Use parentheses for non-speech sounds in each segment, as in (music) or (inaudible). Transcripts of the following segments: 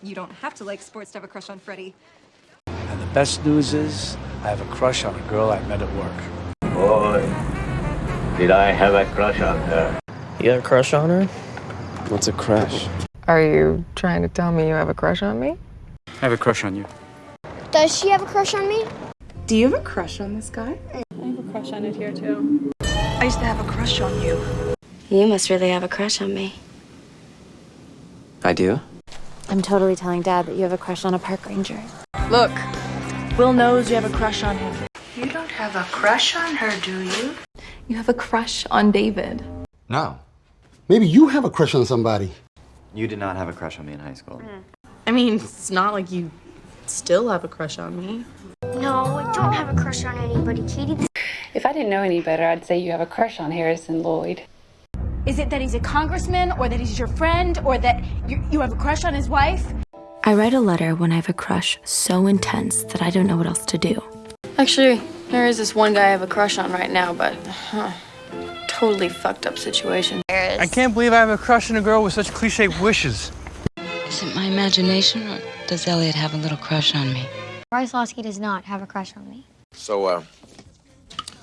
You don't have to like sports to have a crush on Freddie. And the best news is, I have a crush on a girl I met at work. Boy, did I have a crush on her. You got a crush on her? What's a crush? Are you trying to tell me you have a crush on me? I have a crush on you. Does she have a crush on me? Do you have a crush on this guy? I have a crush on it here too. I used to have a crush on you. You must really have a crush on me. I do. I'm totally telling Dad that you have a crush on a park ranger. Look, Will knows you have a crush on him. You don't have a crush on her, do you? You have a crush on David. No. Maybe you have a crush on somebody. You did not have a crush on me in high school. Hmm. I mean, it's not like you still have a crush on me. No, I don't have a crush on anybody, Katie. If I didn't know any better, I'd say you have a crush on Harrison Lloyd. Is it that he's a congressman, or that he's your friend, or that you, you have a crush on his wife? I write a letter when I have a crush so intense that I don't know what else to do. Actually, there is this one guy I have a crush on right now, but huh, totally fucked up situation. I can't believe I have a crush on a girl with such cliche wishes. Is it my imagination, or does Elliot have a little crush on me? Bryce Loski does not have a crush on me. So, uh,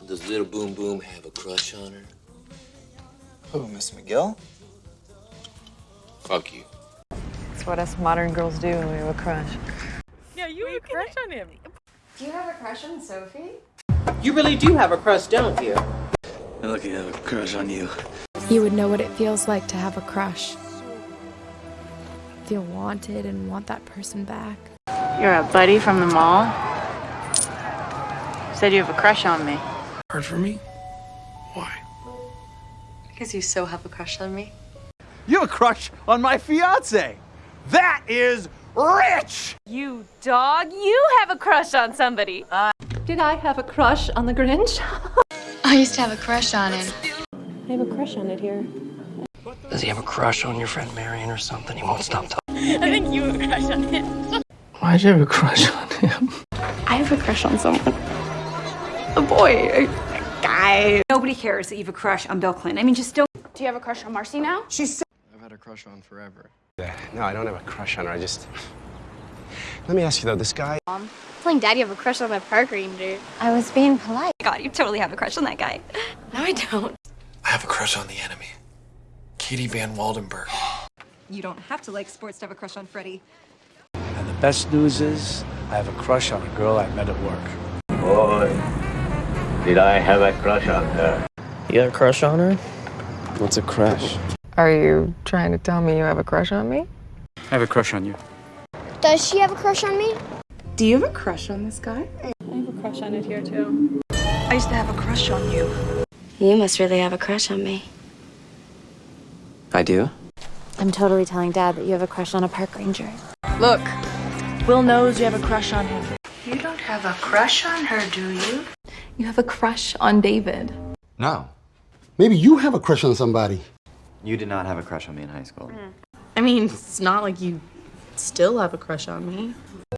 does little Boom Boom have a crush on her? Who, Miss McGill? Fuck you. That's what us modern girls do when we have a crush. Yeah, you have a crush on him. Do you have a crush on Sophie? You really do have a crush, don't you? I look, I have a crush on you. You would know what it feels like to have a crush. Feel wanted and want that person back. You're a buddy from the mall? Said you have a crush on me. Hard for me? Why? Because you so have a crush on me. You have a crush on my fiance. That is rich. You dog, you have a crush on somebody. Did I have a crush on the Grinch? I used to have a crush on him. I have a crush on it here. Does he have a crush on your friend Marion or something? He won't stop talking. I think you have a crush on him. Why'd you have a crush on him? I have a crush on someone. A boy, a guy. Nobody cares that you have a crush on Bill Clinton. I mean, just don't. Do you have a crush on Marcy now? She's. I've had a crush on forever. Yeah, No, I don't have a crush on her. I just. Let me ask you though, this guy. Mom, Telling Dad you have a crush on a park ranger. I was being polite. God, you totally have a crush on that guy. (laughs) No, I don't. I have a crush on the enemy. Katie Van Waldenberg. You don't have to like sports to have a crush on Freddie. And the best news is, I have a crush on a girl I met at work. Boy, did I have a crush on her. You got a crush on her? What's a crush? Are you trying to tell me you have a crush on me? I have a crush on you. Does she have a crush on me? Do you have a crush on this guy? I have a crush on it here too. I used to have a crush on you. You must really have a crush on me. I do. I'm totally telling Dad that you have a crush on a park ranger. Look, Will knows you have a crush on him. You don't have a crush on her, do you? You have a crush on David. No. Maybe you have a crush on somebody. You did not have a crush on me in high school. I mean, it's not like you still have a crush on me.